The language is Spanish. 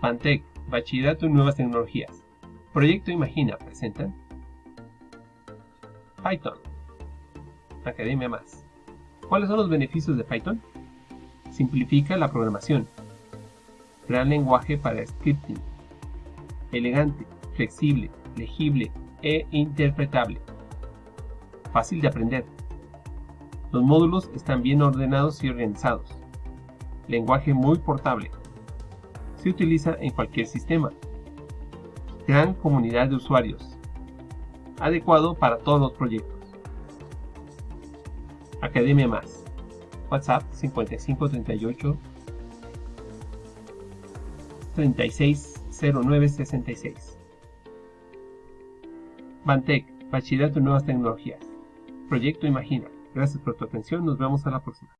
Pantec, Bachillerato en Nuevas Tecnologías. Proyecto Imagina presentan Python. Academia Más. ¿Cuáles son los beneficios de Python? Simplifica la programación. Gran lenguaje para scripting. Elegante, flexible, legible e interpretable. Fácil de aprender. Los módulos están bien ordenados y organizados. Lenguaje muy portable. Se utiliza en cualquier sistema. Gran comunidad de usuarios. Adecuado para todos los proyectos. Academia Más. WhatsApp 5538 360966. Bantec, Bachillerato en Nuevas Tecnologías. Proyecto Imagina. Gracias por tu atención, nos vemos a la próxima.